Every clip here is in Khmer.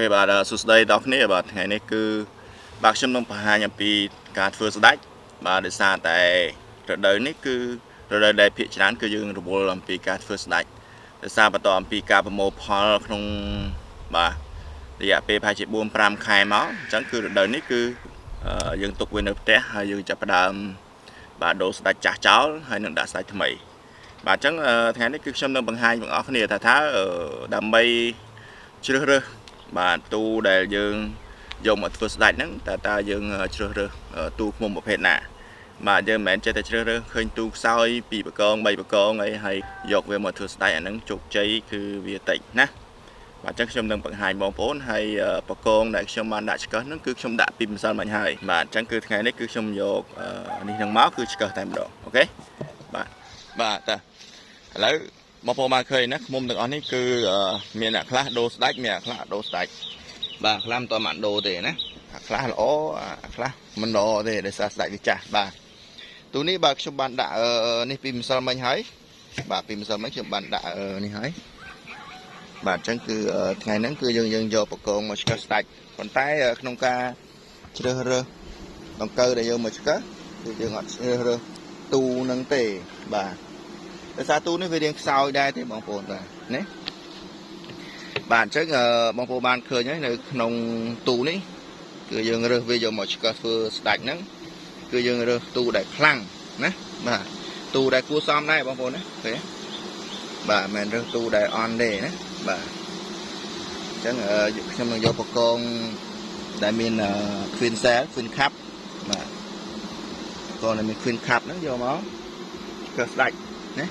ខេបាទសួស្តីដល់គ្នាបាទថ្ងៃនេះគឺបាទខ្ញុំនឹងបង្ហាញអំពីការធ្វើស្ដាច់បាទដោយសារតែរដូវនេះគឺរដូវដែលភាគច្រើនគឺយើងរវល់អំពីការធ្វើស្ដាច់ដោយសារបន្តអំពីការប្រមូលផលក្នុងបាទរយៈពេលប្រហែលជា4 5ខែមកអញ្ចឹងគឺរដូវនេះគឺយើងទុកវានៅផ្ទះហើយយើងចាប់ផ្ដើមបាទដូរស្ដាច់ចាស់ចោលហើយនឹងដាក់ស្ដាច់ថ្មីបាទអញ្ចឹងថ្ងៃនេះគឺខ្ញុំនឹងបង្ហាញបងប្អូនគ្នាថាថាដើម្បីជ្រើសរើស បាទទូដែលយើងយកមកធ្វើស្ដាច់ហ្នឹងតើតើយើងជ្រើសរើសទូឃុំប្រភេទណាបាទយើងមិនមែនចេះតែជ្រើសរើសឃើញទូខ្សោយពីបកង3បកងអីហើយយកវាមកធ្វើស្ដាច់អាហ្នឹងជោគជ័យគឺវាតិចណាបាទអញ្ចឹងខ្ញុំនឹងបង្ហាញបងប្អូនហើយបកងដែលខ្ញុំបានដាក់ឆ្កឹះហ្នឹងគឺខ្ញុំដាក់ពីម្សិលមិញហើយបាទអញ្ចឹងគឺថ្ងៃនេះគឺខ្ញុំយកនេះហ្នឹងមកគឺឆ្កឹះតែម្ដងអូខេបាទបាទតើឥឡូវ បងប្អូនបានឃើញណាខ្មុំទាំងអស់នេះគឺមានអ្នកខ្លះដូរស្ដាច់មានអ្នកខ្លះដូរស្ដាច់បាទខ្លះមិនតមកដូរទេណាអាខ្លះល្អអាខ្លះមិនល្អទេដោយសារស្ដាច់វាចាស់បាទទូនេះបាទខ្ញុំបានដាក់នេះពីម្សិលមិញហើយបាទពីម្សិលមិញខ្ញុំបានដាក់នេះហើយបាទអញ្ចឹងគឺថ្ងៃហ្នឹងគឺយើងយើងយកបកងមកឆ្កឹះស្ដាច់ប៉ុន្តែក្នុងការជ្រើសរើសដង្កូវដែលយើងមកឆ្កឹះគឺយើងអត់ជ្រើសរើសទូនឹងទេបាទ ដោយសារទូនេះវារៀងខ្សោយដែរទេបងប្អូនបាទណាបាទអញ្ចឹងបងប្អូនបានឃើញហើយនៅក្នុងទូនេះគឺយើងរើសវាយកមកឆ្កឹះធ្វើស្ដាច់ហ្នឹងគឺយើងរើសទូដែលខ្លាំងណាបាទទូដែលគួរសមដែរបងប្អូនណាឃើញបាទមិនមែនរើសទូដែលអន់ទេណាបាទអញ្ចឹងខ្ញុំនឹងយកបកងដែលមាន queen cell queen cup បាទកងដែលមាន queen cup ហ្នឹងយកមកឆ្កឹះស្ដាច់ណា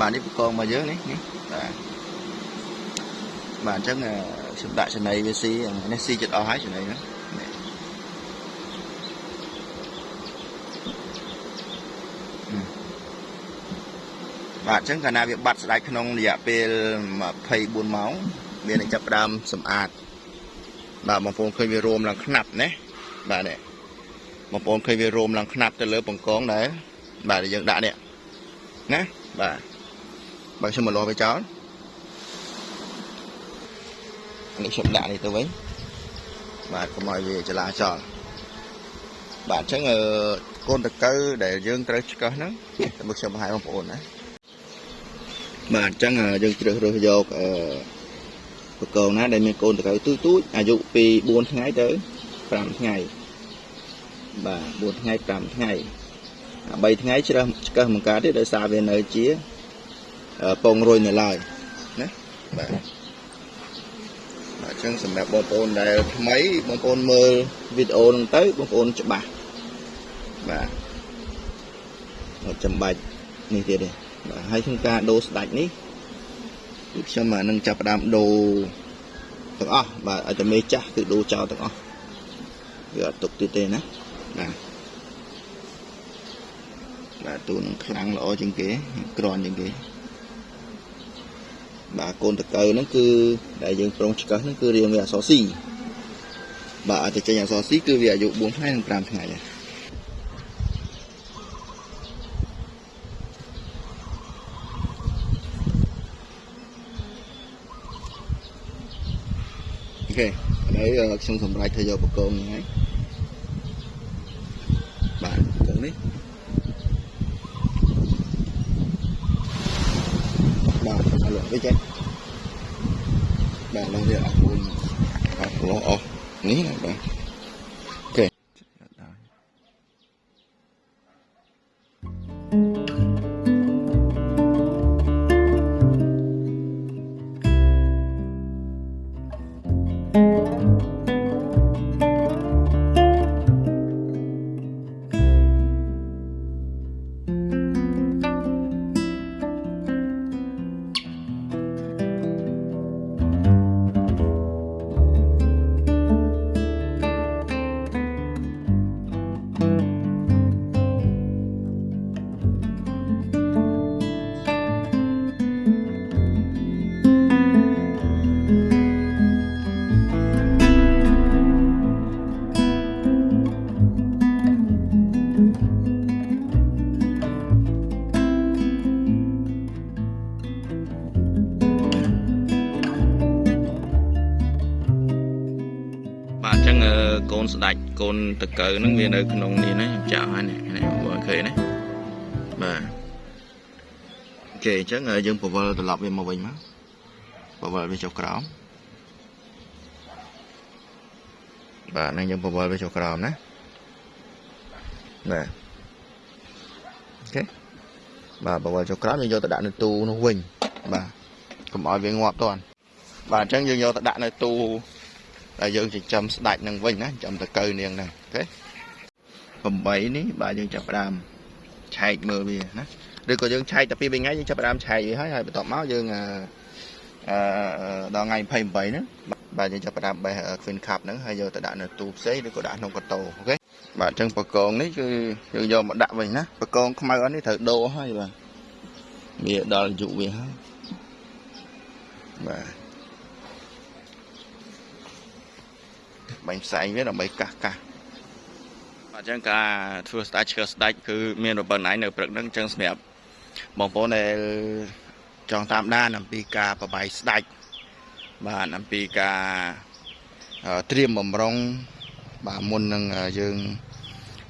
បាទនេះបកងមកយើងនេះនេះបាទបាទអញ្ចឹងខ្ញុំដាក់ចំណីវាស៊ីនេះស៊ីចិត្តអស់ហើយចំណីហ្នឹងបាទអញ្ចឹងកាលណាវាបាត់ស្ដាច់ក្នុងរយៈពេល24ម៉ោងវានឹងចាប់ផ្ដើមសម្អាតបាទបងប្អូនឃើញវារួមឡើងខ្នាប់ណាបាទនេះបងប្អូនឃើញវារួមឡើងខ្នាប់ទៅលើបង្កងដែរបាទយើងដាក់នេះណាបាទ បើខ្ញុំមកលាស់វាចោលនេះខ្ញុំដាក់នេះទៅវិញបាទកុំឲ្យវាចលាចលបាទអញ្ចឹងកូនតកៅដែលយើងត្រូវឆ្កឹះហ្នឹងតែខ្ញុំបង្ហាញបងប្អូនណាបាទអញ្ចឹងយើងជ្រើសរើសយកអឺបកងណាដែលមានកូនតកៅទូទូចអាយុពី4ថ្ងៃទៅ5ថ្ងៃបាទ4ថ្ងៃ5ថ្ងៃ3ថ្ងៃជ្រើសឆ្កឹះបង្កើតទេដោយសារវានៅជា ពងរុយនៅឡើយណាបាទបាទអញ្ចឹងសម្រាប់បងប្អូនដែលថ្មីបងប្អូនមើលវីដេអូហ្នឹងទៅបងប្អូនច្បាស់បាទអត់ចាំបាច់នេះទៀតទេបាទហើយក្នុងការដូរស្ដាច់នេះគឺខ្ញុំនឹងចាប់ផ្ដើមដូរទាំងអស់បាទឲ្យតែមេចាស់គឺដូរចោលទាំងអស់វាអត់ទុកទៀតទេណាបាទបាទទូនឹងខ្លាំងល្អជាងគេក្រាន់ជាងគេ បាទកូនតកៅហ្នឹងគឺដែលយើងប្រុងឆ្កឹះហ្នឹងគឺរៀងវាអសស៊ីបាទអត់ទៅចេញអសស៊ីគឺវាអាយុ4ថ្ងៃនិង5ថ្ងៃដែរអូខេឥឡូវខ្ញុំសម្រេចធ្វើយកបកងនេះហើយបាទបកងនេះបាទ អត់លក់វិញទេបាទឡងវាអត់ខ្លួនអត់លោអស់ នេះណាបាទកូនតកើហ្នឹងវានៅក្នុងនេះណាខ្ញុំចាក់ហើយនេះនេះបងឃើញណាបាទអូខេអញ្ចឹងយើងពវល់ត្រឡប់វាមកវិញមកពវល់វាចុះក្រោមបាទហ្នឹងយើងពវល់វាចុះក្រោមណាបាទអូខេបាទពវល់ចុះក្រោមយើងយកទៅដាក់នៅទូនោះវិញបាទកុំឲ្យវាងាប់តន់បាទអញ្ចឹងយើងយកទៅដាក់នៅទូ ដែលយើងចិញ្ចឹមស្ដាច់នឹងវិញណាចិញ្ចឹមតកើនាងហ្នឹងអូខេ8នេះបាទយើងចាប់ផ្ដើមឆែកមើលវាណាឬក៏យើងឆែកតែពីរថ្ងៃយើងចាប់ផ្ដើមឆែកវាហើយហើយបន្ទាប់មកយើងអឺអឺដល់ថ្ងៃ28ហ្នឹងបាទយើងចាប់ផ្ដើមបេះ Queen Cup ហ្នឹងហើយយកទៅដាក់នៅទូផ្សេងឬក៏ដាក់ក្នុងកតោអូខេបាទអញ្ចឹងបកងនេះគឺយើងយកមកដាក់វិញណាបកងខ្មៅអត់នេះត្រូវដូរហើយបាទវាដល់អាយុវាហើយបាទ បាញ់ផ្សែងវាដើម្បីកាសកាសបាទអញ្ចឹងការធ្វើស្ដាច់ឈើស្ដាច់គឺមានរប៉ុណ្ណៃនៅព្រឹកហ្នឹងអញ្ចឹងសម្រាប់បងប្អូនដែលចង់តាមដានអំពីការបបាយស្ដាច់បាទអំពីការត្រៀមបំរុងបាទមុននឹងយើង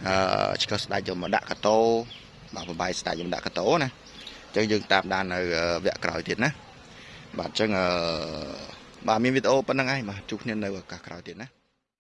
អឺឆ្កឹះស្ដាច់យកមកដាក់កតោបាទបបាយស្ដាច់យកមកដាក់កតោណាអញ្ចឹងយើងតាមដាននៅវគ្គក្រោយទៀតណាបាទអញ្ចឹងអឺបាទមានវីដេអូប៉ុណ្្នឹងហើយបាទជួបគ្នានៅឱកាសក្រោយទៀតណា